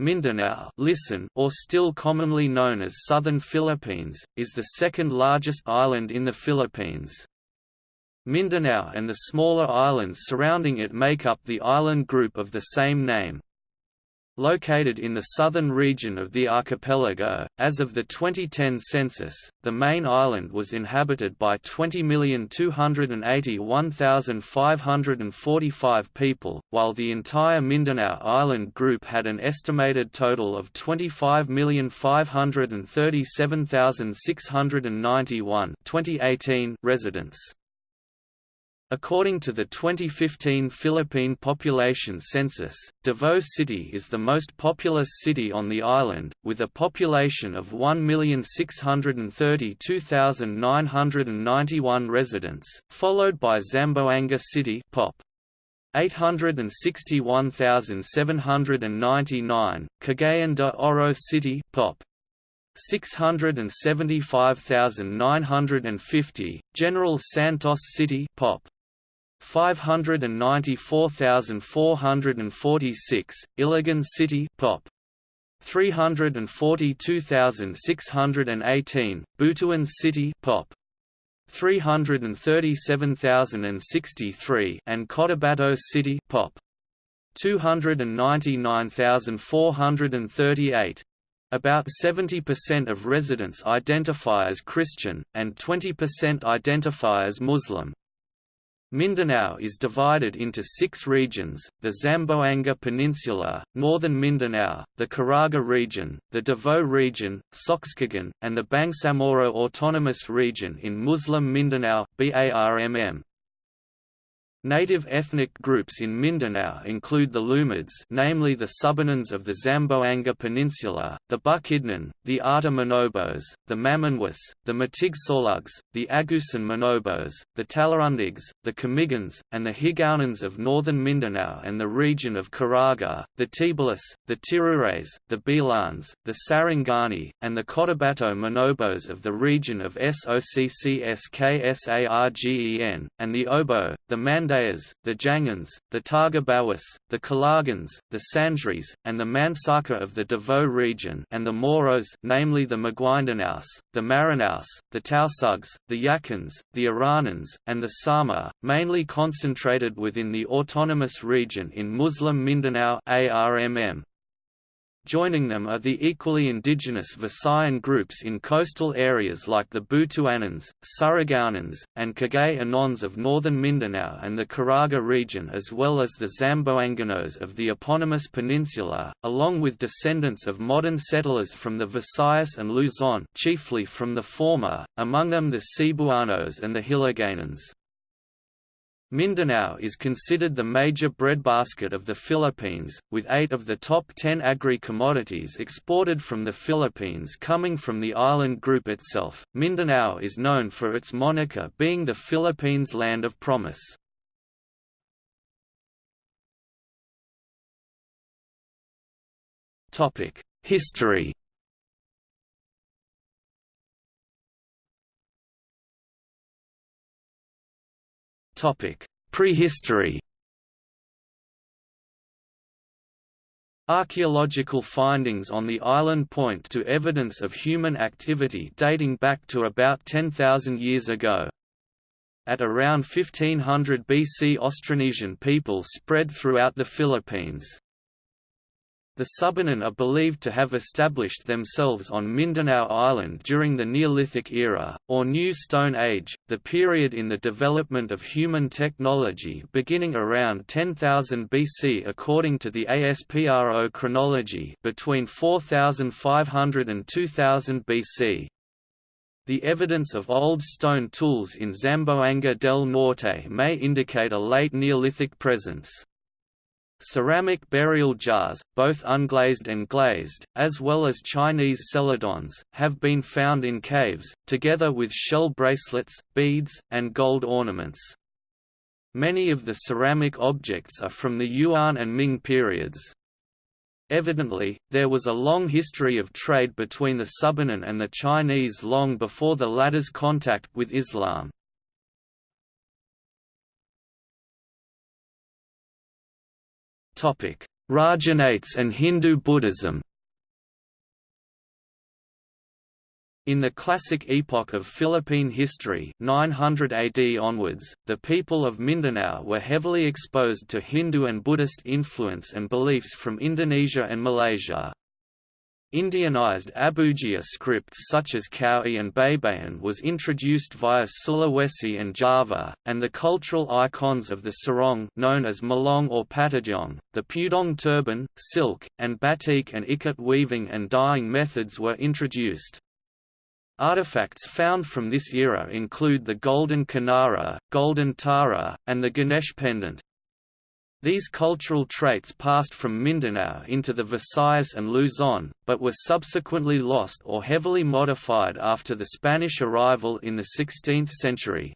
Mindanao listen, or still commonly known as Southern Philippines, is the second largest island in the Philippines. Mindanao and the smaller islands surrounding it make up the island group of the same name. Located in the southern region of the archipelago, as of the 2010 census, the main island was inhabited by 20,281,545 people, while the entire Mindanao Island group had an estimated total of 25,537,691 residents. According to the 2015 Philippine Population Census, Davao City is the most populous city on the island, with a population of 1,632,991 residents, followed by Zamboanga City Pop. 861,799, Cagayan de Oro City Pop. 675,950, General Santos City Pop. 594,446, Iligan City Pop. 342,618, Butuan City Pop. 337,063 and Cotabato City Pop. 299,438. About 70% of residents identify as Christian, and 20% identify as Muslim. Mindanao is divided into six regions, the Zamboanga Peninsula, northern Mindanao, the Caraga region, the Davao region, Soccsksargen, and the Bangsamoro Autonomous Region in Muslim Mindanao, BARMM. Native ethnic groups in Mindanao include the Lumads namely the Subanans of the Zamboanga Peninsula, the Bukidnon, the Ata Manobos, the Mamanwas, the Matigsolugs, the Agusan Manobos, the Talarundigs, the Camigans, and the Higaonons of northern Mindanao and the region of Caraga, the Tbolis, the Tirures, the Bilans, the Sarangani, and the Cotabato Manobos of the region of Soccsksargen, and the Obo, the Mand Mandayas, the Jangans, the Targabawas, the Kalagans, the Sanjris, and the Mansaka of the Davao region and the Moros namely the Maguindanaos, the Maranaos, the Tausugs, the Yakans, the Iranans, and the Sama, mainly concentrated within the autonomous region in Muslim Mindanao ARMM. Joining them are the equally indigenous Visayan groups in coastal areas like the Butuanans, Surigaonans, and Cagayanons of northern Mindanao and the Caraga region as well as the Zamboanganos of the eponymous peninsula, along with descendants of modern settlers from the Visayas and Luzon chiefly from the former, among them the Cebuanos and the Hiligaynons. Mindanao is considered the major breadbasket of the Philippines, with eight of the top ten agri-commodities exported from the Philippines coming from the island group itself. Mindanao is known for its moniker being the Philippines' land of promise. History Prehistory Archaeological findings on the island point to evidence of human activity dating back to about 10,000 years ago. At around 1500 BC Austronesian people spread throughout the Philippines. The Subanen are believed to have established themselves on Mindanao Island during the Neolithic era, or New Stone Age, the period in the development of human technology beginning around 10,000 BC according to the ASPRO chronology between 4500 and 2000 BC. The evidence of old stone tools in Zamboanga del Norte may indicate a late Neolithic presence. Ceramic burial jars, both unglazed and glazed, as well as Chinese celadons, have been found in caves, together with shell bracelets, beads, and gold ornaments. Many of the ceramic objects are from the Yuan and Ming periods. Evidently, there was a long history of trade between the Subanan and the Chinese long before the latter's contact with Islam. Rajahnates and Hindu Buddhism In the classic epoch of Philippine history 900 AD onwards, the people of Mindanao were heavily exposed to Hindu and Buddhist influence and beliefs from Indonesia and Malaysia. Indianized Abugida scripts such as Kawi and Baybayin was introduced via Sulawesi and Java, and the cultural icons of the sarong known as malong or patidong, the pudong turban, silk, and batik and ikat weaving and dyeing methods were introduced. Artifacts found from this era include the golden Kinnara, golden tara, and the Ganesh pendant. These cultural traits passed from Mindanao into the Visayas and Luzon, but were subsequently lost or heavily modified after the Spanish arrival in the 16th century.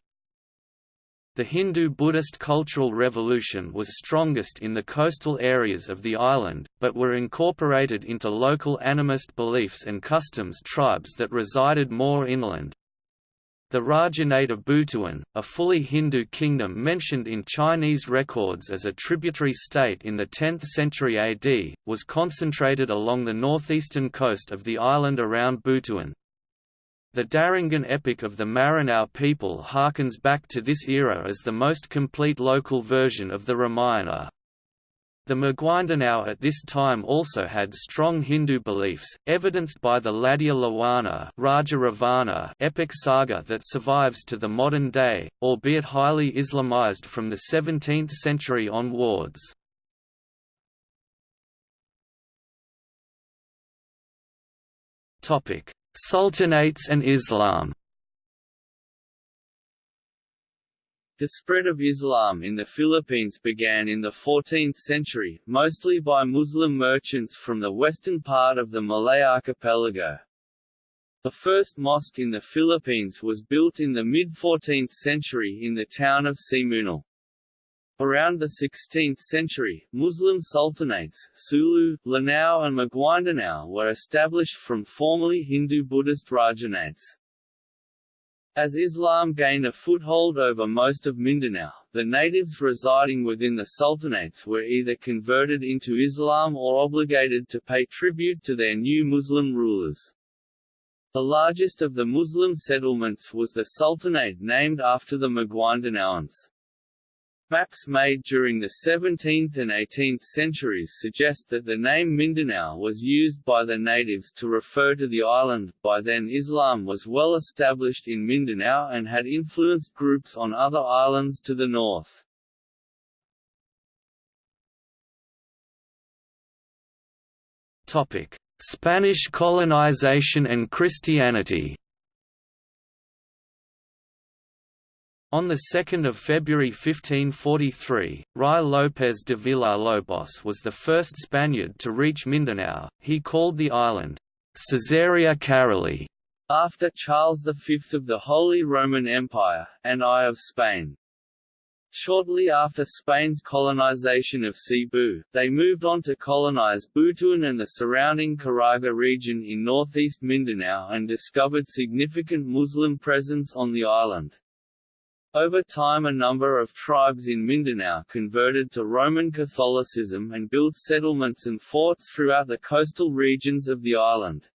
The Hindu-Buddhist cultural revolution was strongest in the coastal areas of the island, but were incorporated into local animist beliefs and customs tribes that resided more inland. The Rajahnate of Butuan, a fully Hindu kingdom mentioned in Chinese records as a tributary state in the 10th century AD, was concentrated along the northeastern coast of the island around Butuan. The Darangan epic of the Maranao people harkens back to this era as the most complete local version of the Ramayana. The Maguindanao at this time also had strong Hindu beliefs, evidenced by the Ladya Lawana Raja epic saga that survives to the modern day, albeit highly Islamized from the 17th century onwards. Sultanates and Islam The spread of Islam in the Philippines began in the 14th century, mostly by Muslim merchants from the western part of the Malay archipelago. The first mosque in the Philippines was built in the mid-14th century in the town of Simunul. Around the 16th century, Muslim sultanates, Sulu, Lanao and Maguindanao were established from formerly Hindu-Buddhist Rajahnates. As Islam gained a foothold over most of Mindanao, the natives residing within the sultanates were either converted into Islam or obligated to pay tribute to their new Muslim rulers. The largest of the Muslim settlements was the sultanate named after the Maguindanaoans. Maps made during the 17th and 18th centuries suggest that the name Mindanao was used by the natives to refer to the island. By then Islam was well established in Mindanao and had influenced groups on other islands to the north. Topic: Spanish colonization and Christianity. On 2 February 1543, Ruy López de Villalobos was the first Spaniard to reach Mindanao. He called the island Caesarea Caroli after Charles V of the Holy Roman Empire, and I of Spain. Shortly after Spain's colonization of Cebu, they moved on to colonize Butuan and the surrounding Caraga region in northeast Mindanao and discovered significant Muslim presence on the island. Over time a number of tribes in Mindanao converted to Roman Catholicism and built settlements and forts throughout the coastal regions of the island.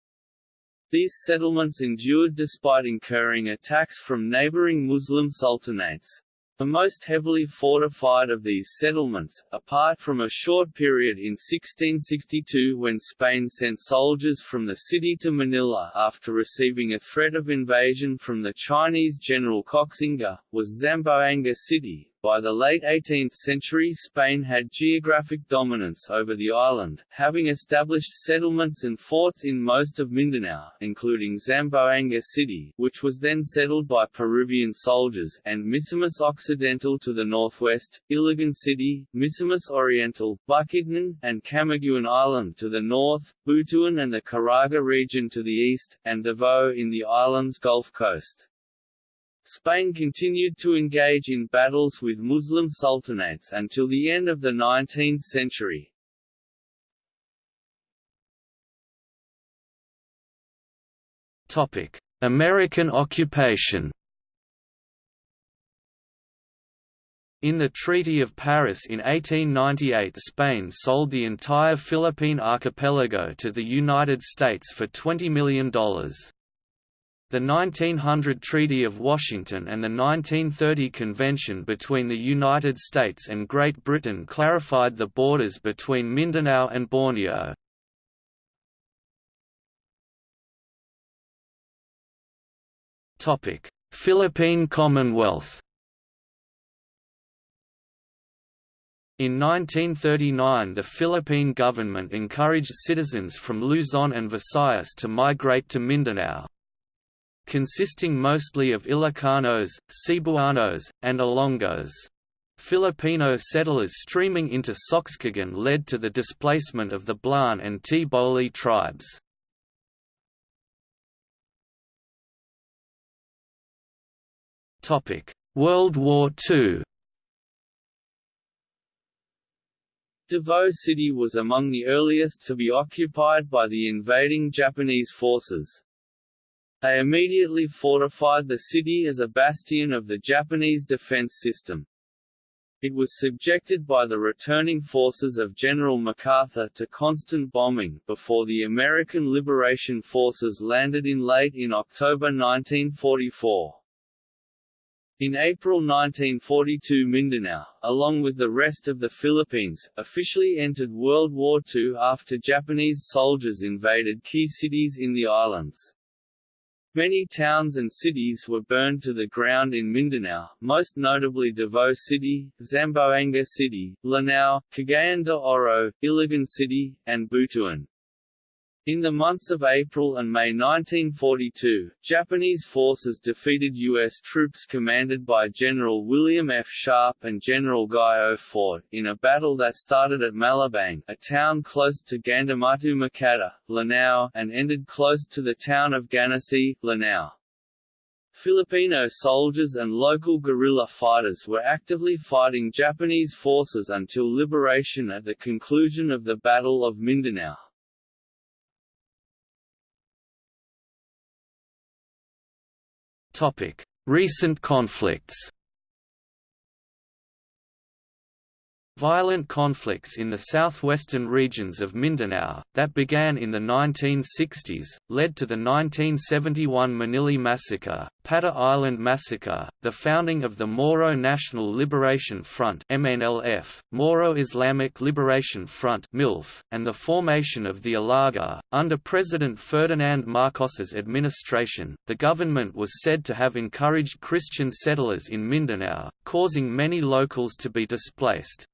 These settlements endured despite incurring attacks from neighboring Muslim sultanates. The most heavily fortified of these settlements, apart from a short period in 1662 when Spain sent soldiers from the city to Manila after receiving a threat of invasion from the Chinese general Koxinga, was Zamboanga City, by the late 18th century Spain had geographic dominance over the island, having established settlements and forts in most of Mindanao, including Zamboanga City, which was then settled by Peruvian soldiers, and Misamis Occidental to the northwest, Iligan City, Misamis Oriental, Bukidnon, and Camiguin Island to the north, Butuan and the Caraga region to the east, and Davao in the island's Gulf Coast. Spain continued to engage in battles with Muslim sultanates until the end of the 19th century. American occupation In the Treaty of Paris in 1898 Spain sold the entire Philippine archipelago to the United States for $20 million. The 1900 Treaty of Washington and the 1930 Convention between the United States and Great Britain clarified the borders between Mindanao and Borneo. Philippine Commonwealth In 1939 the Philippine government encouraged citizens from Luzon and Visayas to migrate to Mindanao. Consisting mostly of Ilocanos, Cebuanos, and Ilonggos. Filipino settlers streaming into Soccsksargen led to the displacement of the Blaan and Tboli tribes. World War II Davao City was among the earliest to be occupied by the invading Japanese forces. They immediately fortified the city as a bastion of the Japanese defense system. It was subjected by the returning forces of General MacArthur to constant bombing before the American Liberation Forces landed in late in October 1944. In April 1942 Mindanao, along with the rest of the Philippines, officially entered World War II after Japanese soldiers invaded key cities in the islands. Many towns and cities were burned to the ground in Mindanao, most notably Davao City, Zamboanga City, Lanao, Cagayan de Oro, Iligan City, and Butuan. In the months of April and May 1942, Japanese forces defeated U.S. troops commanded by General William F. Sharp and General Guy O. Fort, in a battle that started at Malabang a town close to Gandamatu Makata, Lanao, and ended close to the town of Ganassi, Lanao. Filipino soldiers and local guerrilla fighters were actively fighting Japanese forces until liberation at the conclusion of the Battle of Mindanao. Recent conflicts Violent conflicts in the southwestern regions of Mindanao, that began in the 1960s, led to the 1971 Manili Massacre, Pata Island Massacre, the founding of the Moro National Liberation Front MNLF, Moro Islamic Liberation Front MILF, and the formation of the Ilaga. Under President Ferdinand Marcos's administration, the government was said to have encouraged Christian settlers in Mindanao, causing many locals to be displaced.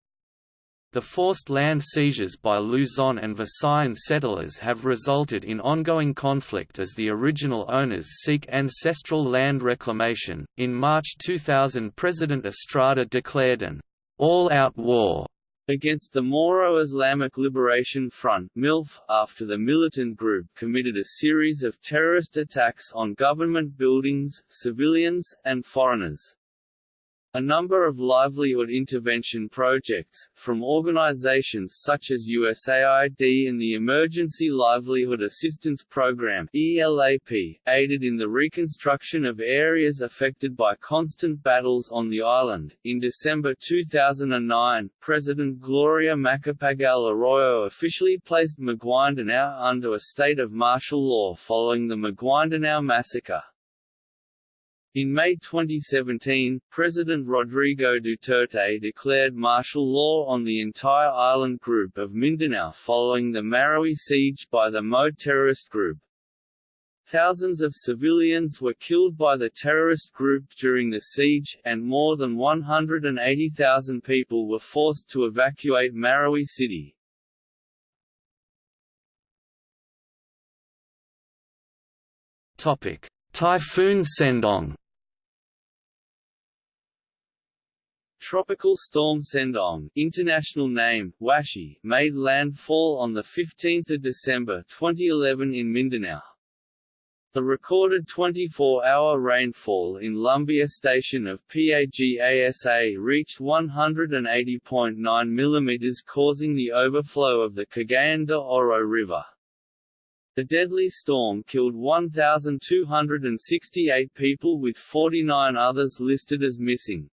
The forced land seizures by Luzon and Visayan settlers have resulted in ongoing conflict as the original owners seek ancestral land reclamation. In March 2000, President Estrada declared an all out war against the Moro Islamic Liberation Front MILF, after the militant group committed a series of terrorist attacks on government buildings, civilians, and foreigners. A number of livelihood intervention projects, from organizations such as USAID and the Emergency Livelihood Assistance Program ELAP, aided in the reconstruction of areas affected by constant battles on the island. In December 2009, President Gloria Macapagal Arroyo officially placed Maguindanao under a state of martial law following the Maguindanao massacre. In May 2017, President Rodrigo Duterte declared martial law on the entire island group of Mindanao following the Marawi siege by the MO terrorist group. Thousands of civilians were killed by the terrorist group during the siege, and more than 180,000 people were forced to evacuate Marawi city. Typhoon Sendong Tropical storm Sendong international name, Washi, made landfall on 15 December 2011 in Mindanao. The recorded 24-hour rainfall in Lumbia station of PAGASA reached 180.9 mm causing the overflow of the Cagayan de Oro River. The deadly storm killed 1,268 people with 49 others listed as missing.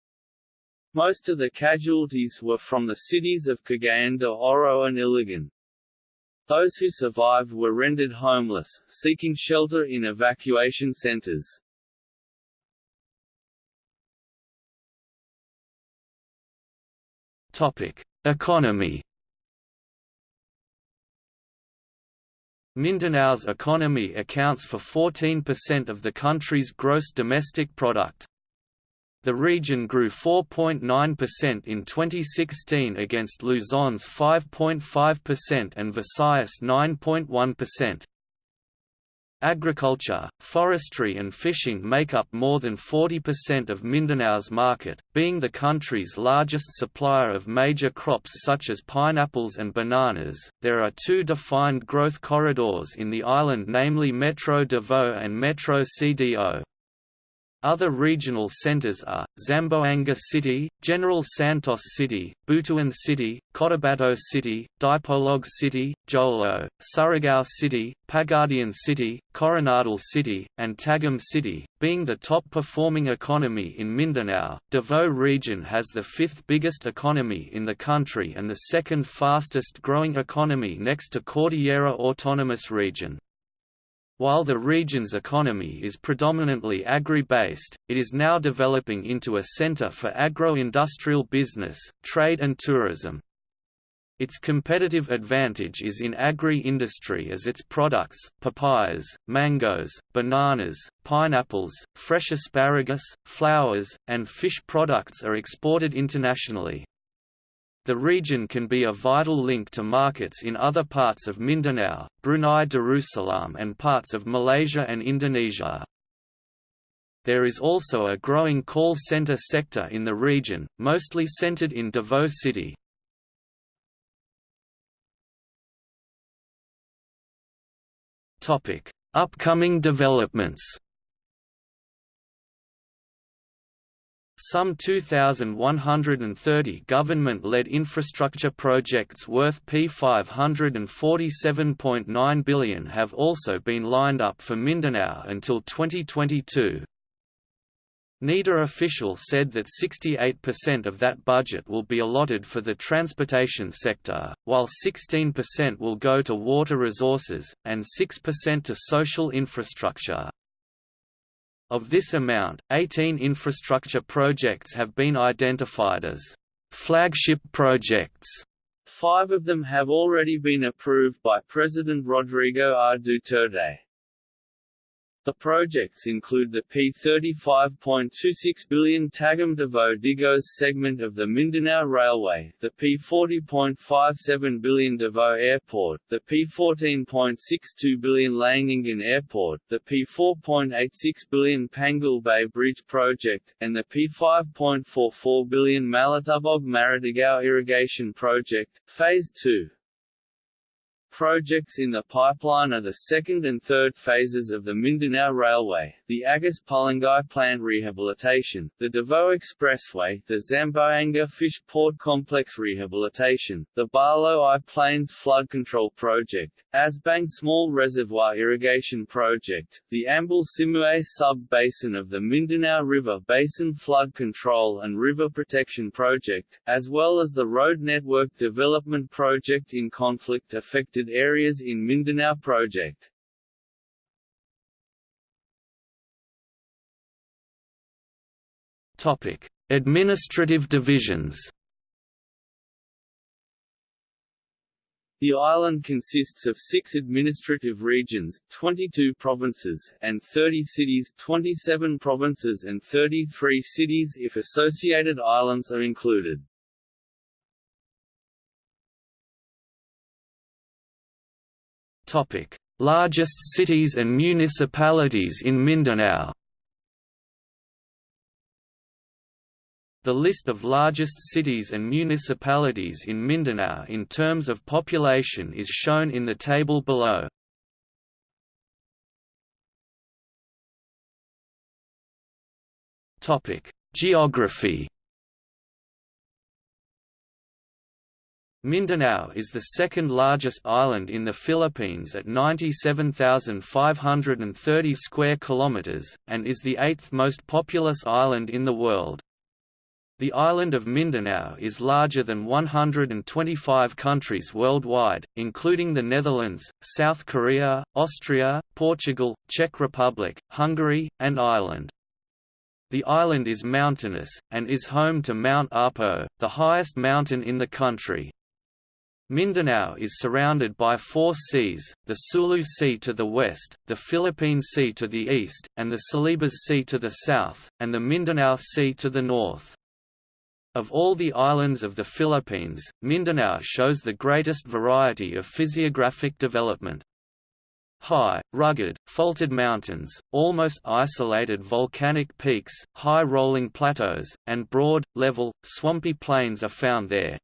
Most of the casualties were from the cities of Cagayan de Oro and Iligan. Those who survived were rendered homeless, seeking shelter in evacuation centers. Topic: Economy. Mindanao's economy accounts for 14% of the country's gross domestic product. The region grew 4.9% in 2016 against Luzon's 5.5% and Visayas 9.1%. Agriculture, forestry and fishing make up more than 40% of Mindanao's market, being the country's largest supplier of major crops such as pineapples and bananas. There are two defined growth corridors in the island namely Metro Davao and Metro CDO. Other regional centers are, Zamboanga City, General Santos City, Butuan City, Cotabato City, Dipolog City, Jolo, Surigao City, Pagadian City, Coronadal City, and Tagum City. Being the top performing economy in Mindanao, Davao region has the fifth biggest economy in the country and the second fastest growing economy next to Cordillera Autonomous Region. While the region's economy is predominantly agri-based, it is now developing into a center for agro-industrial business, trade and tourism. Its competitive advantage is in agri-industry as its products papayas, mangoes, bananas, pineapples, fresh asparagus, flowers, and fish products are exported internationally. The region can be a vital link to markets in other parts of Mindanao, Brunei Darussalam and parts of Malaysia and Indonesia. There is also a growing call center sector in the region, mostly centered in Davao City. Upcoming developments Some 2,130 government-led infrastructure projects worth P547.9 billion have also been lined up for Mindanao until 2022. NEDA official said that 68% of that budget will be allotted for the transportation sector, while 16% will go to water resources, and 6% to social infrastructure. Of this amount, 18 infrastructure projects have been identified as flagship projects. Five of them have already been approved by President Rodrigo R. Duterte. The projects include the P35.26 billion Tagum Davao Digos segment of the Mindanao Railway, the P40.57 billion Davao Airport, the P14.62 billion Laguindingan Airport, the P4.86 billion Panguil Bay Bridge Project, and the P5.44 billion Malitubog Maridagao Irrigation Project, Phase 2. Projects in the pipeline are the second and third phases of the Mindanao Railway, the Agus Pulangi Plant Rehabilitation, the Davao Expressway, the Zamboanga Fish Port Complex Rehabilitation, the Barlow I Plains Flood Control Project, Asbang Small Reservoir Irrigation Project, the Ambal Simuay Sub-Basin of the Mindanao River Basin Flood Control and River Protection Project, as well as the Road Network Development Project in areas in Mindanao project. Topic: Administrative divisions. The island consists of six administrative regions, 22 provinces, and 30 cities 27 provinces and 33 cities if associated islands are included. Largest cities and municipalities in Mindanao. The list of largest cities and municipalities in Mindanao in terms of population is shown in the table below. Topic: Geography Mindanao is the second largest island in the Philippines at 97,530 square kilometers and is the eighth most populous island in the world. The island of Mindanao is larger than 125 countries worldwide, including the Netherlands, South Korea, Austria, Portugal, Czech Republic, Hungary, and Ireland. The island is mountainous, and is home to Mount Apo, the highest mountain in the country. Mindanao is surrounded by four seas, the Sulu Sea to the west, the Philippine Sea to the east, and the Celebes Sea to the south, and the Mindanao Sea to the north. Of all the islands of the Philippines, Mindanao shows the greatest variety of physiographic development. High, rugged, faulted mountains, almost isolated volcanic peaks, high rolling plateaus, and broad, level, swampy plains are found there.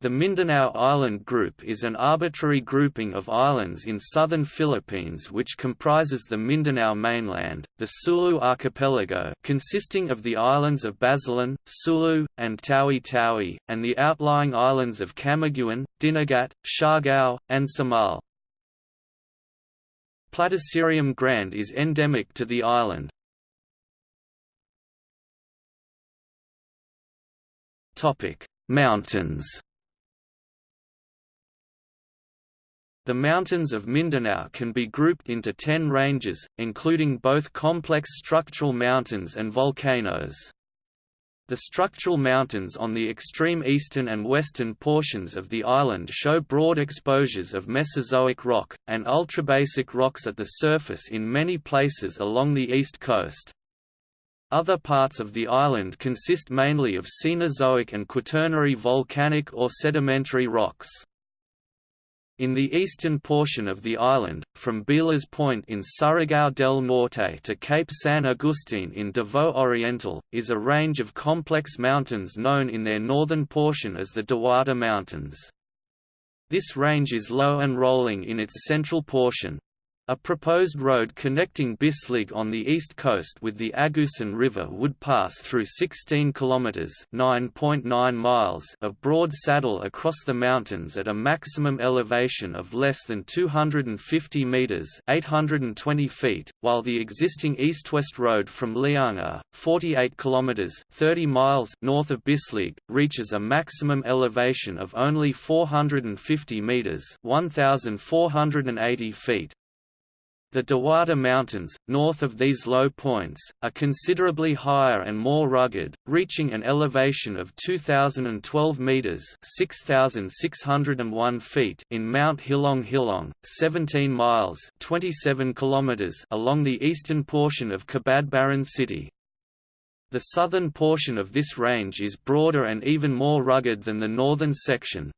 The Mindanao Island Group is an arbitrary grouping of islands in southern Philippines which comprises the Mindanao mainland, the Sulu archipelago consisting of the islands of Basilan, Sulu, and Tawi-Tawi, and the outlying islands of Camiguin, Dinagat, Siargao, and Samal. Platycerium grande is endemic to the island. Mountains The mountains of Mindanao can be grouped into ten ranges, including both complex structural mountains and volcanoes. The structural mountains on the extreme eastern and western portions of the island show broad exposures of Mesozoic rock, and ultrabasic rocks at the surface in many places along the east coast. Other parts of the island consist mainly of Cenozoic and Quaternary volcanic or sedimentary rocks. In the eastern portion of the island, from Bilas Point in Surigao del Norte to Cape San Agustin in Davao Oriental, is a range of complex mountains known in their northern portion as the Diwata Mountains. This range is low and rolling in its central portion, a proposed road connecting Bislig on the east coast with the Agusan River would pass through 16 kilometers (9.9 miles) of broad saddle across the mountains at a maximum elevation of less than 250 meters (820 feet), while the existing east-west road from Lianga, 48 kilometers (30 miles) north of Bislig, reaches a maximum elevation of only 450 meters (1480 feet). The Diwata Mountains, north of these low points, are considerably higher and more rugged, reaching an elevation of 2,012 metres 6,601 feet in Mount Hilong Hilong, 17 miles 27 kilometers along the eastern portion of Cabadbaran city. The southern portion of this range is broader and even more rugged than the northern section,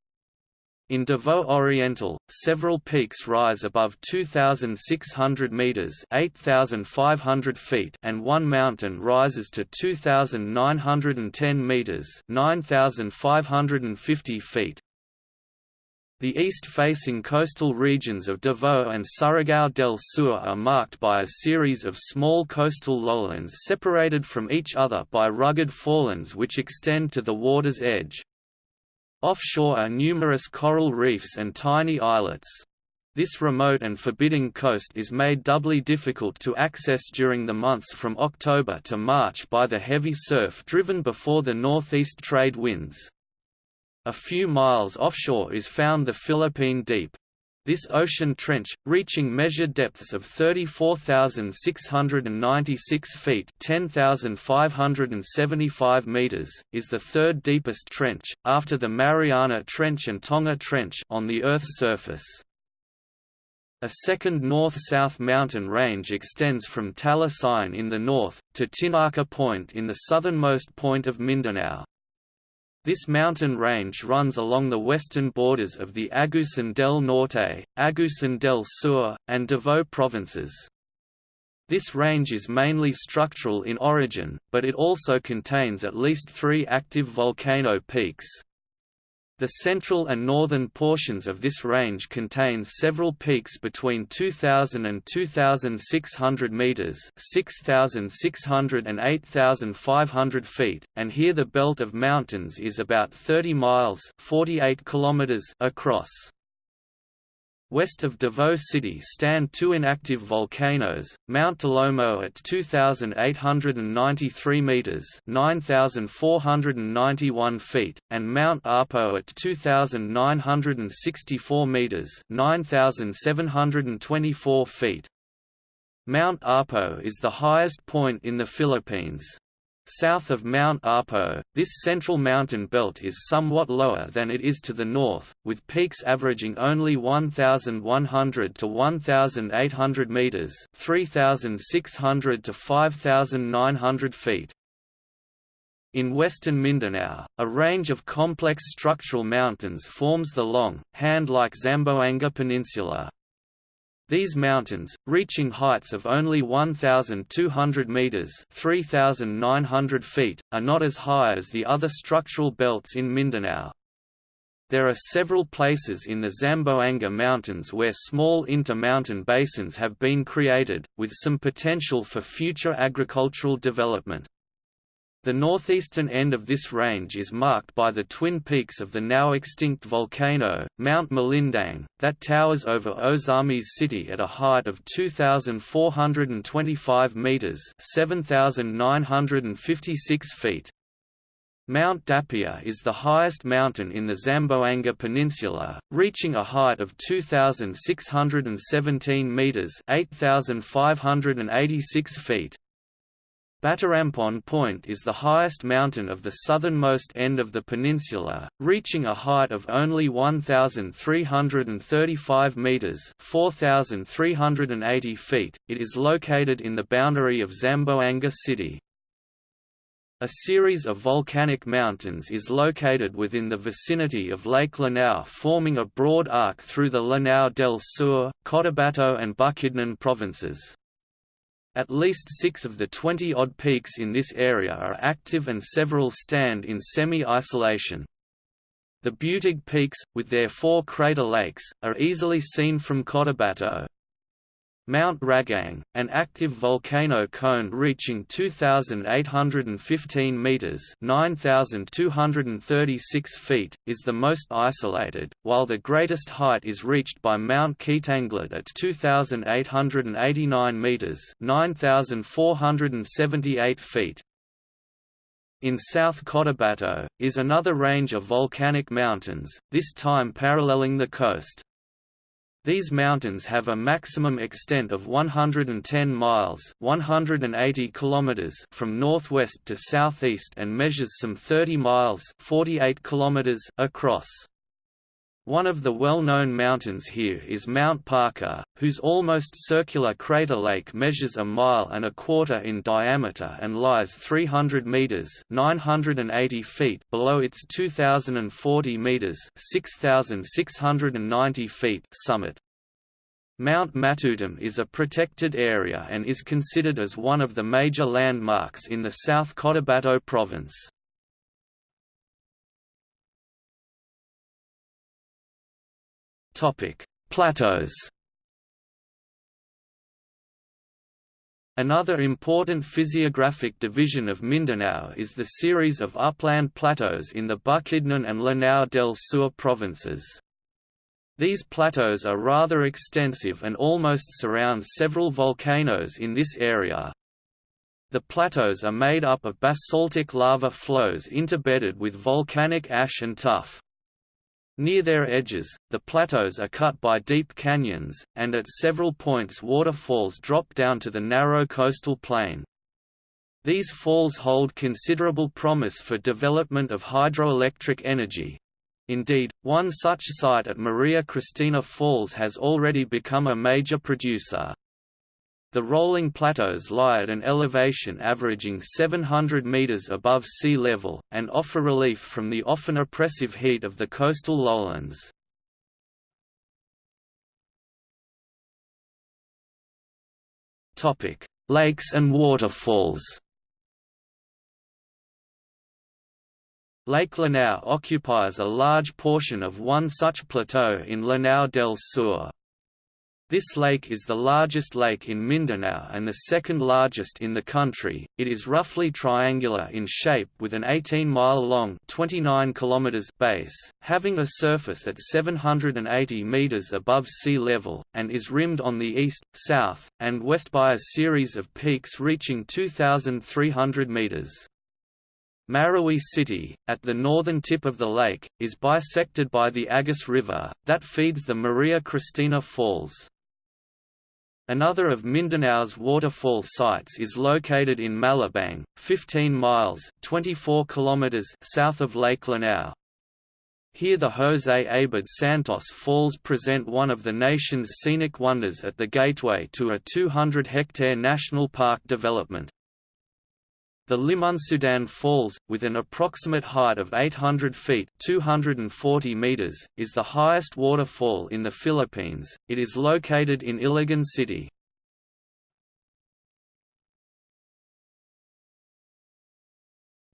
in Davao Oriental, several peaks rise above 2,600 meters (8,500 feet), and one mountain rises to 2,910 meters (9,550 feet). The east-facing coastal regions of Davao and Surigao del Sur are marked by a series of small coastal lowlands separated from each other by rugged forelands which extend to the water's edge. Offshore are numerous coral reefs and tiny islets. This remote and forbidding coast is made doubly difficult to access during the months from October to March by the heavy surf driven before the northeast trade winds. A few miles offshore is found the Philippine Deep. This ocean trench, reaching measured depths of 34,696 feet 10,575 meters, is the third deepest trench, after the Mariana Trench and Tonga Trench on the Earth's surface. A second north-south mountain range extends from Talisay in the north, to Tinaka Point in the southernmost point of Mindanao. This mountain range runs along the western borders of the Agusan del Norte, Agusan del Sur, and Davao provinces. This range is mainly structural in origin, but it also contains at least three active volcano peaks. The central and northern portions of this range contain several peaks between 2,000 and 2,600 meters (6,600 and 8,500 feet), and here the belt of mountains is about 30 miles (48 kilometers) across. West of Davao City stand two inactive volcanoes, Mount Talomo at 2,893 metres 9,491 feet, and Mount Apo at 2,964 metres 9,724 feet. Mount Apo is the highest point in the Philippines. South of Mount Apo, this central mountain belt is somewhat lower than it is to the north, with peaks averaging only 1,100 to 1,800 metres 3,600 to 5,900 feet. In western Mindanao, a range of complex structural mountains forms the long, hand-like Zamboanga Peninsula, these mountains, reaching heights of only 1,200 metres 3,900 feet, are not as high as the other structural belts in Mindanao. There are several places in the Zamboanga Mountains where small inter-mountain basins have been created, with some potential for future agricultural development. The northeastern end of this range is marked by the twin peaks of the now extinct volcano, Mount Malindang, that towers over Ozamis City at a height of 2,425 metres 7,956 feet. Mount Dapia is the highest mountain in the Zamboanga Peninsula, reaching a height of 2,617 metres 8,586 feet. Batarampon Point is the highest mountain of the southernmost end of the peninsula, reaching a height of only 1,335 metres 4,380 feet. It is located in the boundary of Zamboanga City. A series of volcanic mountains is located within the vicinity of Lake Lanao forming a broad arc through the Lanao del Sur, Cotabato and Bukidnon provinces. At least six of the 20-odd peaks in this area are active and several stand in semi-isolation. The Butig Peaks, with their four crater lakes, are easily seen from Cotabato. Mount Ragang, an active volcano cone reaching 2,815 meters (9,236 feet), is the most isolated, while the greatest height is reached by Mount Kitanglad at 2,889 meters (9,478 feet). In South Cotabato, is another range of volcanic mountains, this time paralleling the coast. These mountains have a maximum extent of 110 miles 180 kilometers from northwest to southeast and measures some 30 miles 48 kilometers across. One of the well-known mountains here is Mount Parker, whose almost circular crater lake measures a mile and a quarter in diameter and lies 300 meters (980 feet) below its 2040 meters (6690 feet) summit. Mount Matutum is a protected area and is considered as one of the major landmarks in the South Cotabato province. Topic: Plateaus. Another important physiographic division of Mindanao is the series of upland plateaus in the Bukidnon and Lanao del Sur provinces. These plateaus are rather extensive and almost surround several volcanoes in this area. The plateaus are made up of basaltic lava flows interbedded with volcanic ash and tuff. Near their edges, the plateaus are cut by deep canyons, and at several points waterfalls drop down to the narrow coastal plain. These falls hold considerable promise for development of hydroelectric energy. Indeed, one such site at Maria Cristina Falls has already become a major producer. The rolling plateaus lie at an elevation averaging 700 meters above sea level, and offer relief from the often oppressive heat of the coastal lowlands. Lakes and waterfalls Lake Lanao occupies a large portion of one such plateau in Lanao del Sur. This lake is the largest lake in Mindanao and the second largest in the country. It is roughly triangular in shape with an 18-mile long (29 kilometers) base, having a surface at 780 meters above sea level and is rimmed on the east, south, and west by a series of peaks reaching 2300 meters. Marawi City, at the northern tip of the lake, is bisected by the Agus River, that feeds the Maria Cristina Falls. Another of Mindanao's waterfall sites is located in Malabang, 15 miles 24 kilometers south of Lake Lanao. Here the José Abad Santos Falls present one of the nation's scenic wonders at the gateway to a 200-hectare national park development. The Limunsudan Falls, with an approximate height of 800 feet 240 meters, is the highest waterfall in the Philippines. It is located in Iligan City.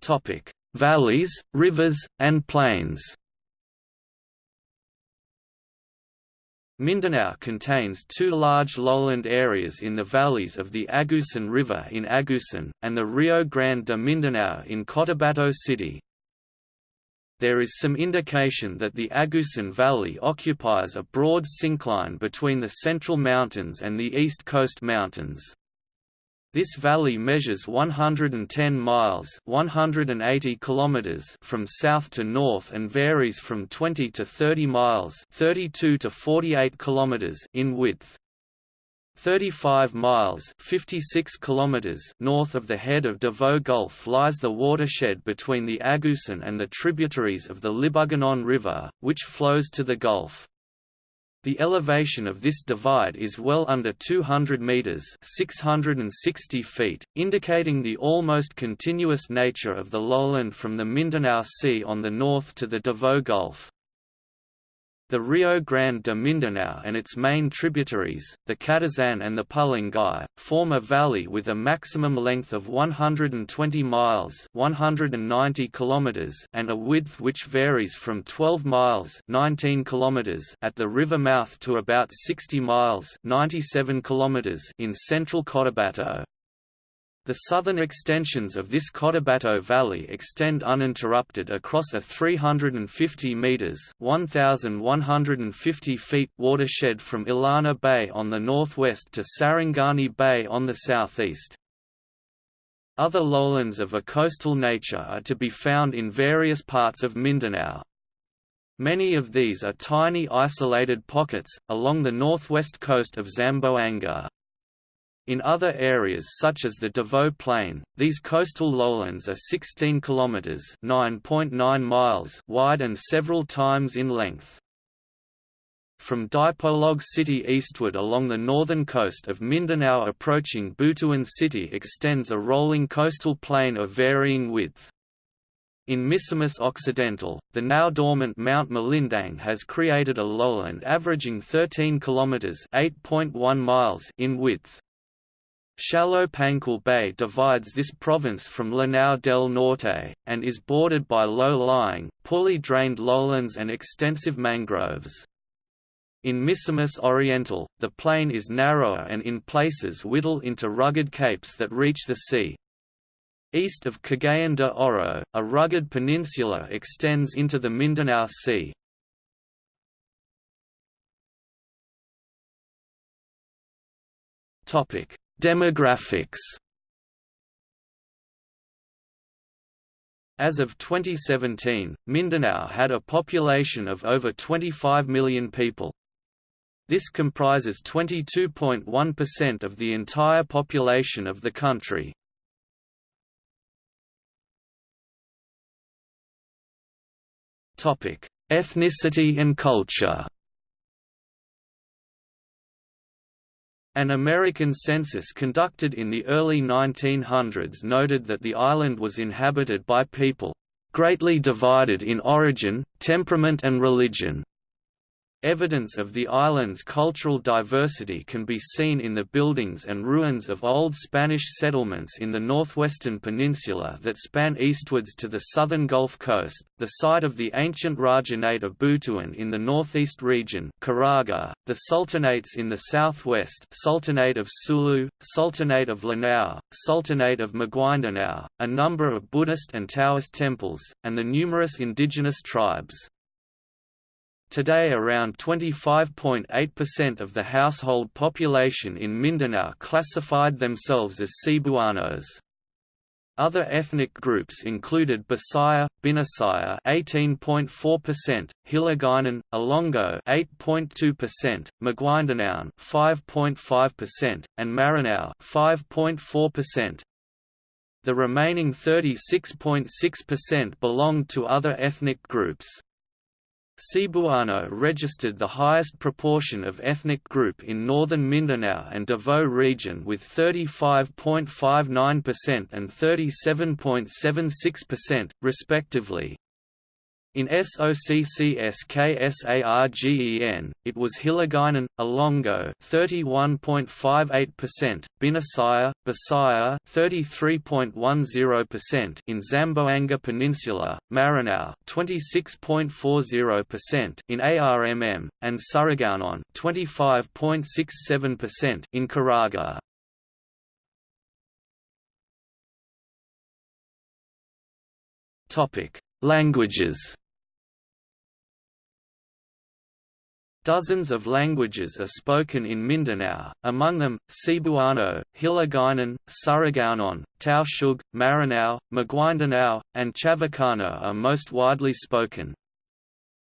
Topic: Valleys, rivers, and plains. Mindanao contains two large lowland areas in the valleys of the Agusan River in Agusan, and the Rio Grande de Mindanao in Cotabato City. There is some indication that the Agusan Valley occupies a broad syncline between the Central Mountains and the East Coast Mountains. This valley measures 110 miles 180 kilometers from south to north and varies from 20 to 30 miles 32 to 48 kilometers in width. 35 miles 56 kilometers north of the head of Davao Gulf lies the watershed between the Agusan and the tributaries of the Libuganon River, which flows to the Gulf. The elevation of this divide is well under 200 meters (660 feet), indicating the almost continuous nature of the lowland from the Mindanao Sea on the north to the Davao Gulf. The Rio Grande de Mindanao and its main tributaries, the Catazan and the Pulangi, form a valley with a maximum length of 120 miles 190 kilometers and a width which varies from 12 miles 19 kilometers at the river mouth to about 60 miles 97 kilometers in central Cotabato. The southern extensions of this Cotabato Valley extend uninterrupted across a 350 meters (1150 feet) watershed from Illana Bay on the northwest to Sarangani Bay on the southeast. Other lowlands of a coastal nature are to be found in various parts of Mindanao. Many of these are tiny isolated pockets, along the northwest coast of Zamboanga. In other areas such as the Davao Plain, these coastal lowlands are 16 kilometers (9.9 miles) wide and several times in length. From Dipolog City eastward along the northern coast of Mindanao approaching Butuan City extends a rolling coastal plain of varying width. In Misamis Occidental, the now dormant Mount Malindang has created a lowland averaging 13 kilometers (8.1 miles) in width. Shallow Panguil Bay divides this province from Lanao del Norte, and is bordered by low-lying, poorly drained lowlands and extensive mangroves. In Misamis Oriental, the plain is narrower and in places whittle into rugged capes that reach the sea. East of Cagayan de Oro, a rugged peninsula extends into the Mindanao Sea. Topic: Demographics As of 2017, Mindanao had a population of over 25 million people. This comprises 22.1% of the entire population of the country. Ethnicity and culture An American census conducted in the early 1900s noted that the island was inhabited by people, "...greatly divided in origin, temperament and religion." Evidence of the island's cultural diversity can be seen in the buildings and ruins of old Spanish settlements in the northwestern peninsula that span eastwards to the southern Gulf Coast, the site of the ancient Rajahnate of Butuan in the northeast region Caraga, the sultanates in the southwest Sultanate of Sulu, Sultanate of Lanao, Sultanate of Maguindanao, a number of Buddhist and Taoist temples, and the numerous indigenous tribes. Today around 25.8% of the household population in Mindanao classified themselves as Cebuanos. Other ethnic groups included Bisaya, Binisaya 18.4%, Hiligaynon, Ilonggo 8.2%, Maguindanaon 5.5%, and Maranao 5.4%. The remaining 36.6% belonged to other ethnic groups. Cebuano registered the highest proportion of ethnic group in northern Mindanao and Davao region with 35.59% and 37.76%, respectively. In SOCCSKSARGEN, it was Hiligaynon, Ilonggo 31.58%, Binisaya, Bisaya 33.10% in Zamboanga Peninsula, Maranao 26.40% in ARMM, and Surigaonon 25.67% in Caraga. Topic: Languages Dozens of languages are spoken in Mindanao, among them, Cebuano, Hiligaynon, Surigaonon, Tausug, Maranao, Maguindanao, and Chavacano are most widely spoken.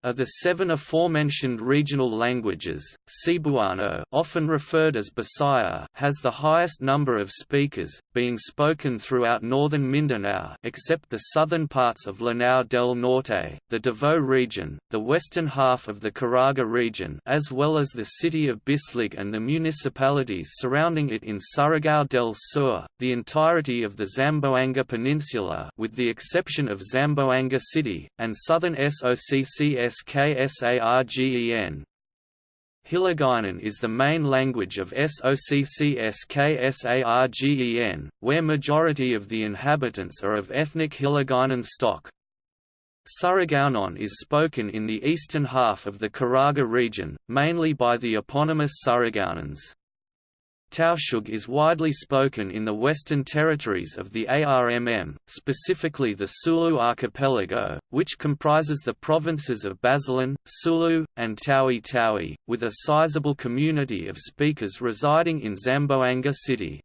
Of the seven aforementioned regional languages, Cebuano often referred as Bisaya has the highest number of speakers, being spoken throughout northern Mindanao except the southern parts of Lanao del Norte, the Davao region, the western half of the Caraga region as well as the city of Bislig and the municipalities surrounding it in Surigao del Sur, the entirety of the Zamboanga Peninsula with the exception of Zamboanga City, and southern SOCCS SKSARGEN. Hiligaynon is the main language of SOCCSKSARGEN, where majority of the inhabitants are of ethnic Hiligaynon stock. Surigaonon is spoken in the eastern half of the Caraga region, mainly by the eponymous Surigaonons. Tausug is widely spoken in the western territories of the ARMM, specifically the Sulu archipelago, which comprises the provinces of Basilan, Sulu, and Tawi-Tawi, with a sizable community of speakers residing in Zamboanga City.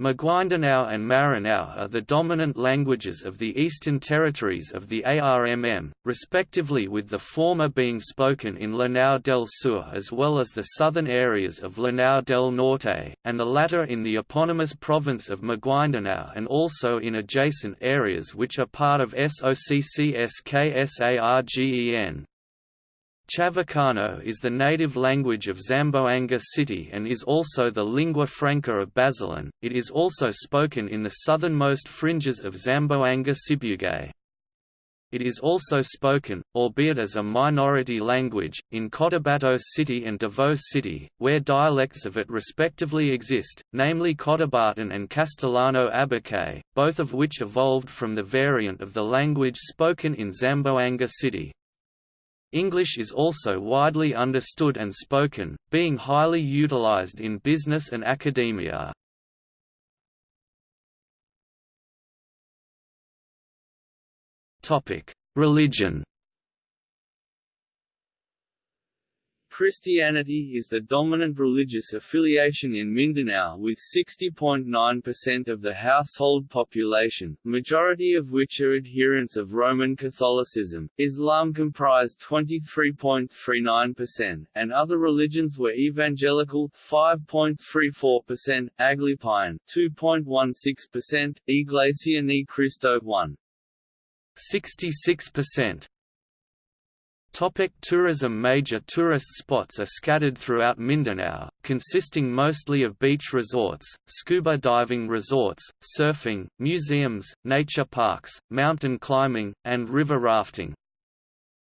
Maguindanao and Maranao are the dominant languages of the eastern territories of the ARMM, respectively with the former being spoken in Lanao del Sur as well as the southern areas of Lanao del Norte, and the latter in the eponymous province of Maguindanao and also in adjacent areas which are part of SOCCSKSARGEN. Chavacano is the native language of Zamboanga City and is also the lingua franca of Basilan. It is also spoken in the southernmost fringes of Zamboanga Sibugay. It is also spoken, albeit as a minority language, in Cotabato City and Davao City, where dialects of it respectively exist, namely Cotabatan and Castellano Abakay, both of which evolved from the variant of the language spoken in Zamboanga City. English is also widely understood and spoken, being highly utilized in business and academia. Religion Christianity is the dominant religious affiliation in Mindanao with 60.9% of the household population, majority of which are adherents of Roman Catholicism. Islam comprised 23.39%, and other religions were evangelical 5.34%, Aglipayan 2.16%, Iglesia Ni Cristo 1. 66%, Topic tourism Major tourist spots are scattered throughout Mindanao, consisting mostly of beach resorts, scuba diving resorts, surfing, museums, nature parks, mountain climbing, and river rafting.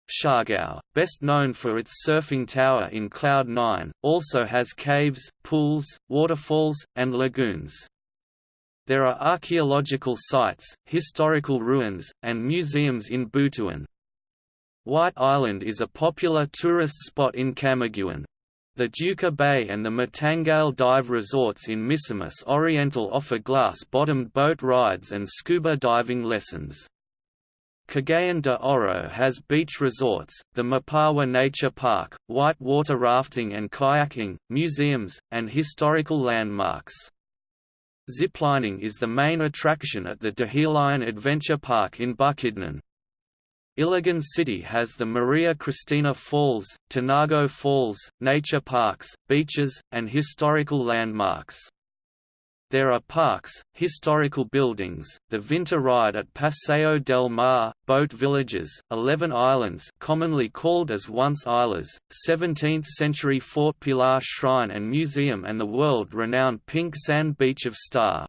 Siargao, best known for its surfing tower in Cloud 9, also has caves, pools, waterfalls, and lagoons. There are archaeological sites, historical ruins, and museums in Butuan. White Island is a popular tourist spot in Camiguin. The Duka Bay and the Mantangale dive resorts in Misamis Oriental offer glass-bottomed boat rides and scuba diving lessons. Cagayan de Oro has beach resorts, the Mapawa Nature Park, white water rafting and kayaking, museums, and historical landmarks. Ziplining is the main attraction at the Dahilayan Adventure Park in Bukidnon. Iligan City has the Maria Cristina Falls, Tinago Falls, nature parks, beaches, and historical landmarks. There are parks, historical buildings, the Vinta Ride at Paseo del Mar, boat villages, 11 islands commonly called as once islas, 17th-century Fort Pilar Shrine and Museum and the world-renowned pink sand beach of Sta.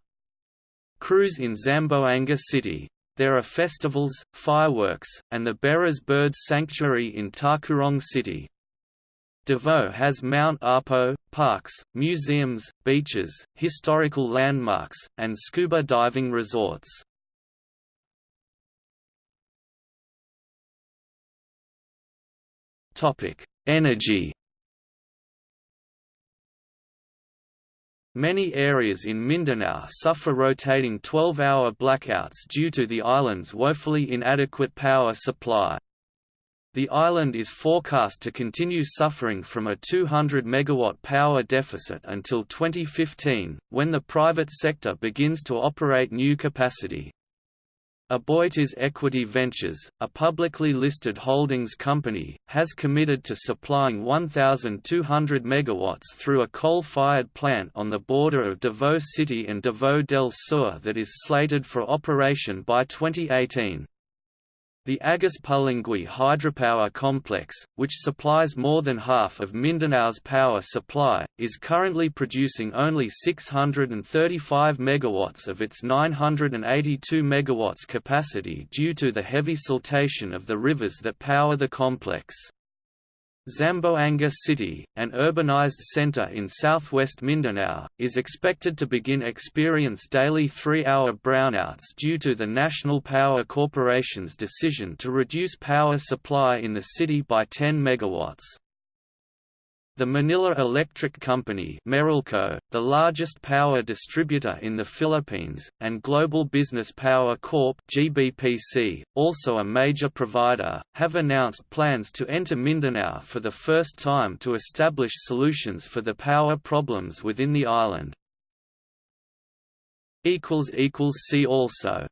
Cruz in Zamboanga City. There are festivals, fireworks, and the Baras Birds Sanctuary in Tacurong City. Davao has Mount Apo, parks, museums, beaches, historical landmarks, and scuba diving resorts. Energy Many areas in Mindanao suffer rotating 12-hour blackouts due to the island's woefully inadequate power supply. The island is forecast to continue suffering from a 200 megawatt power deficit until 2015, when the private sector begins to operate new capacity. Aboitiz Equity Ventures, a publicly listed holdings company, has committed to supplying 1,200 MW through a coal-fired plant on the border of Davao City and Davao del Sur that is slated for operation by 2018. The Agus Pulangi hydropower complex, which supplies more than half of Mindanao's power supply, is currently producing only 635 megawatts of its 982 megawatts capacity due to the heavy siltation of the rivers that power the complex. Zamboanga City, an urbanized center in southwest Mindanao, is expected to begin experience daily three-hour brownouts due to the National Power Corporation's decision to reduce power supply in the city by 10 megawatts. The Manila Electric Company Meralco, the largest power distributor in the Philippines, and Global Business Power Corp GBPC, also a major provider, have announced plans to enter Mindanao for the first time to establish solutions for the power problems within the island. See also